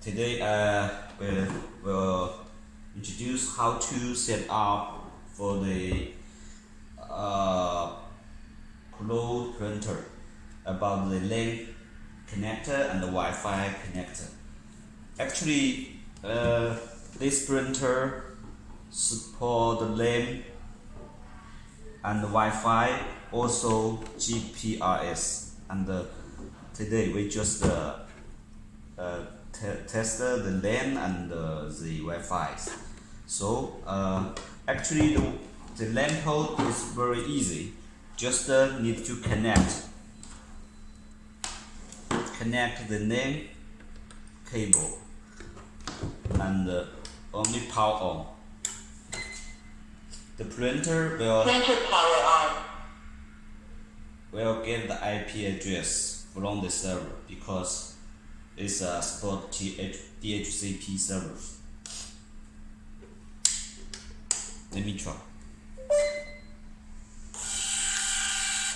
today uh, we'll, introduce how to set up for the uh, Pro printer about the LAN connector and the Wi-Fi connector. Actually, uh, this printer support the LAN and the Wi-Fi, also GPRS. And uh, today we just uh, test the LAN and uh, the Wi-Fi. So uh, actually the, the LAN port is very easy. Just uh, need to connect connect the LAN cable and uh, only power on. The printer will Printer power on. will get the IP address from the server because it's a support TH, DHCP servers. Let me try.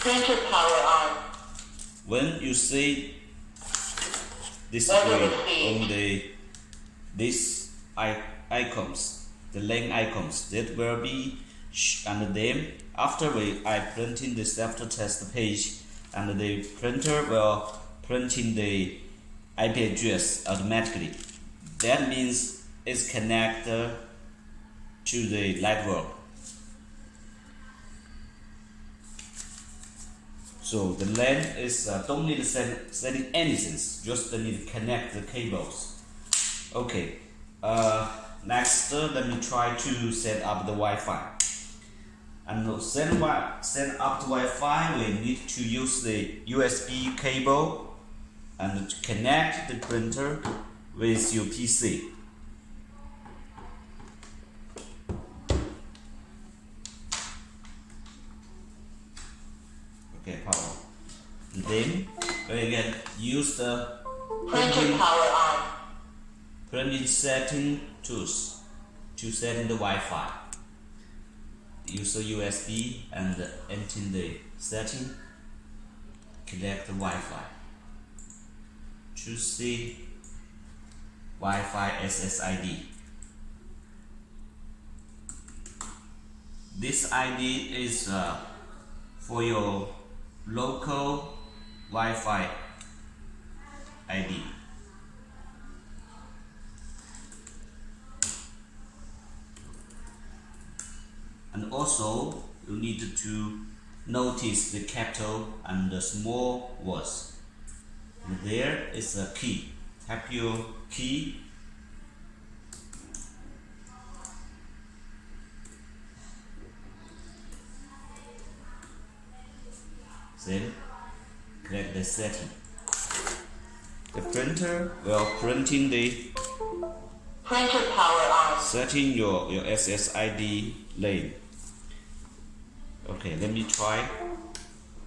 Printer power on. When you see this screen on the these i- icons, the link icons, that will be under them. after we I print in the self test page and the printer will print in the IP address automatically. That means it's connected to the network. So the LAN is uh, don't need to set, setting anything, just need to connect the cables. Okay, uh, next uh, let me try to set up the Wi-Fi. And set, set up the Wi-Fi, we need to use the USB cable and connect the printer with your PC. Okay, power. Then we can use the Printer printing, power on. printing setting tools to set in the Wi-Fi. Use the USB and enter the setting. Connect the Wi-Fi. Choose the Wi-Fi SSID. This ID is uh, for your local Wi-Fi ID. And also you need to notice the capital and the small words. There is a key. Tap your key then click the setting. The printer will printing the Printer power on. setting your, your SSID lane. Okay, let me try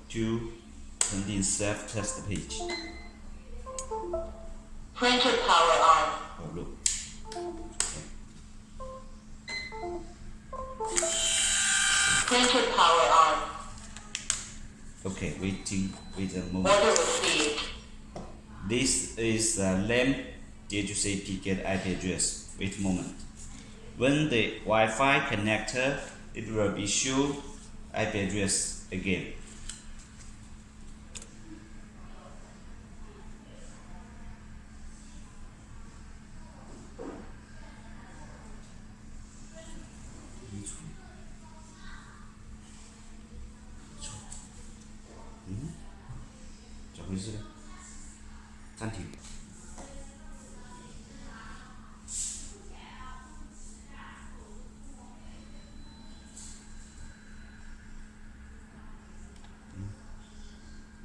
to print in self test page. Printer power on. Oh look. Printer power on. Okay, waiting wait a moment. Order received. This is a LAN DHCP get IP address. Wait a moment. When the Wi-Fi connector, it will be show IP address again. 怎么回事呢？暂停。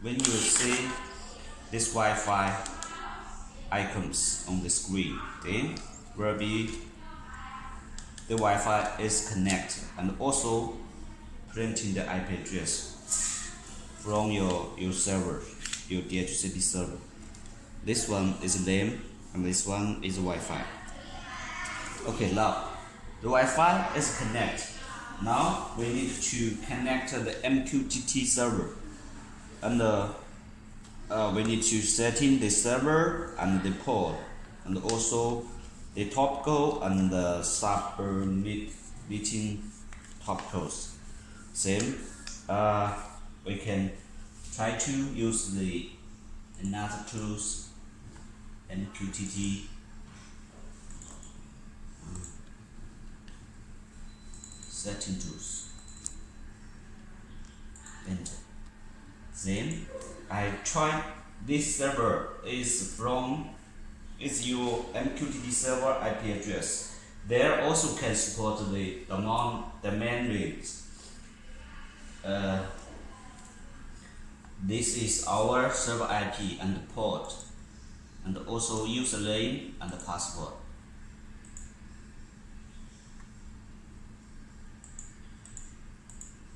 When you see this Wi-Fi icons on the screen, then will be the Wi-Fi is connected and also printing the IP address from your, your server, your DHCP server. This one is LAN and this one is Wi-Fi. Okay, now the Wi-Fi is connect. Now we need to connect the MQTT server, and uh, uh, we need to set in the server and the port. and also the topical and the submitting topicals. Same, uh, we can try to use the another tools MQTT setting tools. Enter. Then I try this server is from is your MQTT server IP address. There also can support the domain domain names. Uh, this is our server IP and port, and also username and password.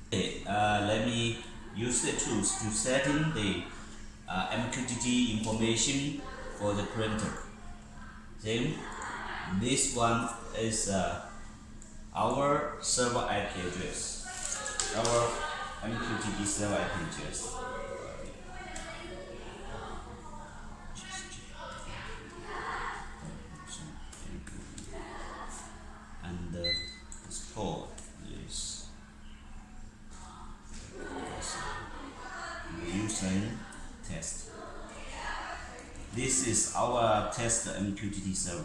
Okay, uh, let me use the tools to setting the uh, MQTT information for the printer. Then this one is uh, our server IP address, our MQTT server IP address. This is our test MQTT server.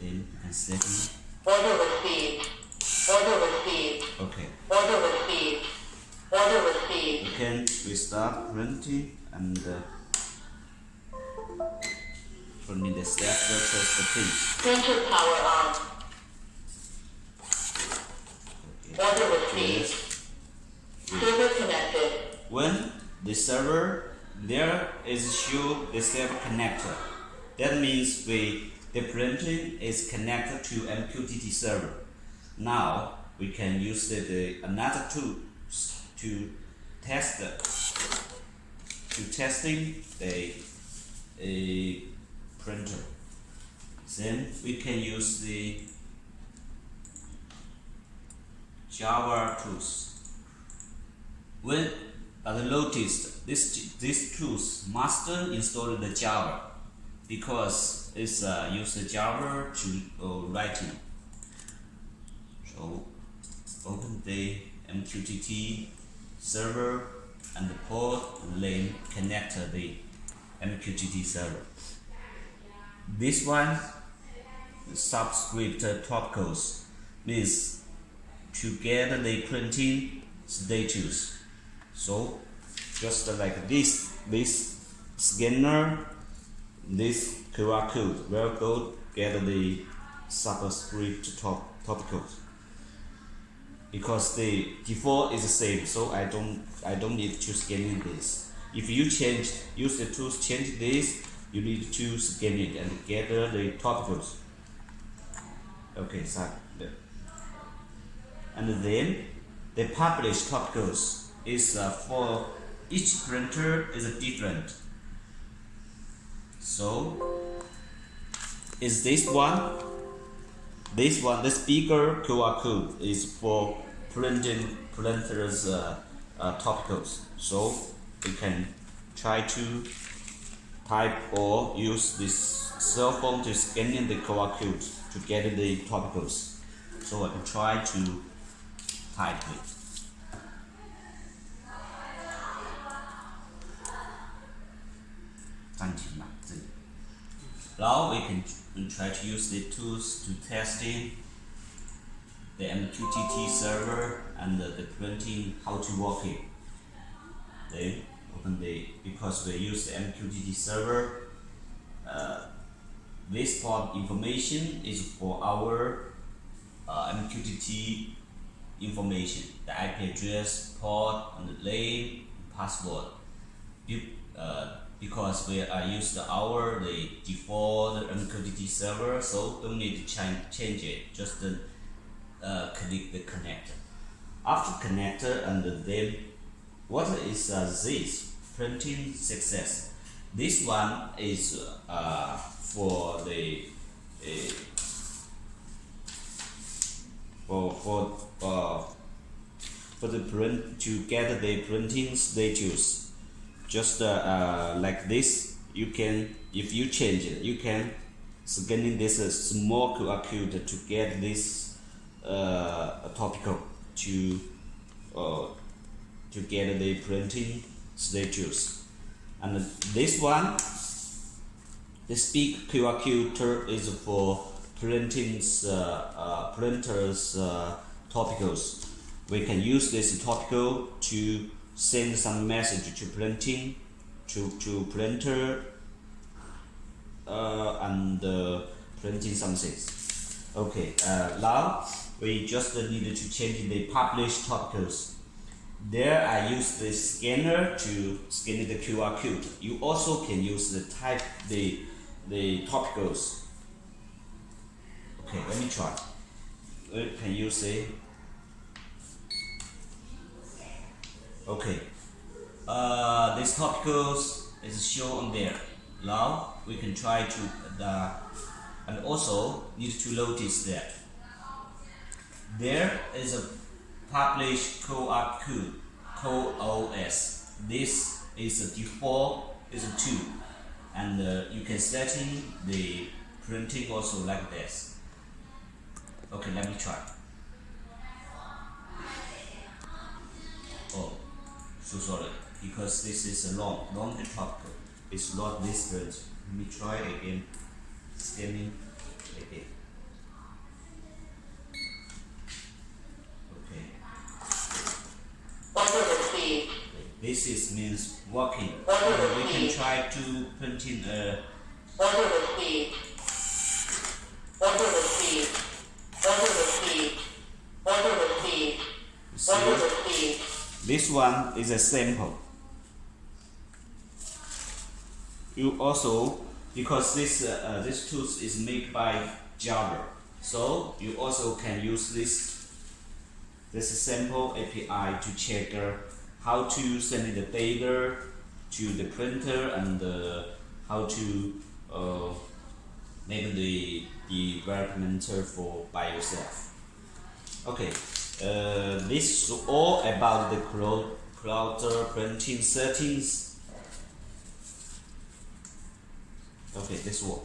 Then you can set Order received. Order received. Okay. Order received. Order received. You can restart printing and uh, printing the step versus the page. Printer power on. Okay. Order received. Yes. Server connected. When the server there is show the server connector. That means we the printing is connected to MQTT server. Now we can use the, the another tool to test the, to testing the a printer. Then we can use the Java tools. When as noticed, this these tools must install the Java because it's uh, use the Java to uh, writing. So open the MQTT server and the port then connect the MQTT server. This one subscript topicals means to get the printing status. So just uh, like this, this scanner, this QR code will go get the subscript top topicals. Because the default is the same, so I don't I don't need to scan this. If you change use the tools change this, you need to scan it and gather the topicals. Okay, so and then the published topicals is uh, for each printer is different. So is this one? This one, this bigger QR code is for printing printers uh, uh, topicals. So we can try to type or use this cell phone to scan in the QR code to get the topicals. So I can try to type it. Now we can try to use the tools to testing the MQTT server and the, the printing how to work it. Then open the because we use the MQTT server. Uh, this port information is for our uh, MQTT information, the IP address, port, and the name, and password. Be- uh, because we are used our the default MQTT server, so don't need to change change it. Just uh, click the connector. After connector and then what is uh, this printing success? This one is uh, for the uh, for for uh, for the print to get the printing status. Just uh, uh, like this, you can if you change it, you can scanning this uh, small QR code to get this topical to to get the printing status. And this one, this big QR code is for printing uh, uh, printers uh, topicals. We can use this topical to send some message to printing to to printer uh, and uh, printing something. Okay, uh, now we just need to change the published topicals. There I use the scanner to scan the QR code. You also can use the type the the topicals. Okay, let me try. Uh, Can you see? Okay. Uh, this topicals is shown on there. Now we can try to the and also need to notice that there is a published QR code COS. This is a default is a two, and uh, you can setting the printing also like this. Okay, let me try. So sorry because this is a long, long topic. It's not this. Let me try again. Scanning again. Okay. This is means. Order Uh, we can try to print printing uh Order received. Order received. Order received. Order received. Order see. received. This one is a sample. You also because this uh, uh, this tool is made by Java, so you also can use this this sample API to check uh, how to send the data to the printer and uh, how to uh, make the development for by yourself. Okay, uh, this is all about the uh, printing settings. Okay, this one.